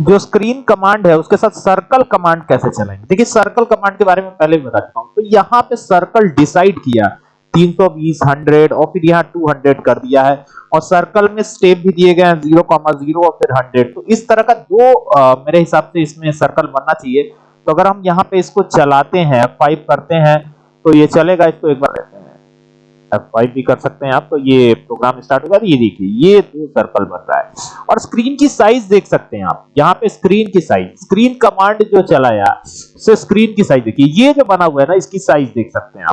जो screen command है उसके साथ सर्कल कमांड कैसे चलाएँगे देखिए सर्कल कमांड के बारे में पहले भी बता चुका हूँ। तो यहाँ पे सर्कल डिसाइड किया। 320 100 और फिर यहाँ 200 कर दिया है। और सर्कल में स्टेप भी दिए गए हैं 0,0 और फिर 100 तो इस तरह का दो आ, मेरे हिसाब से इसमें सर्कल बनना चाहिए। तो अगर हम यहाँ पे इसको चलाते हैं फाइव करते हैं तो ये चलेगा इसको एक बार F5 भी कर सकते हैं आप तो ये प्रोग्राम स्टार्ट हो होगा। ये देखिए, ये दो सर्कल बन रहा है। और स्क्रीन की साइज़ देख सकते हैं आप। यहाँ पे स्क्रीन की साइज़ स्क्रीन कमांड जो चलाया से स्क्रीन की साइज़ देखिए। ये जो बना हुआ है ना, इसकी साइज़ देख सकते हैं आप।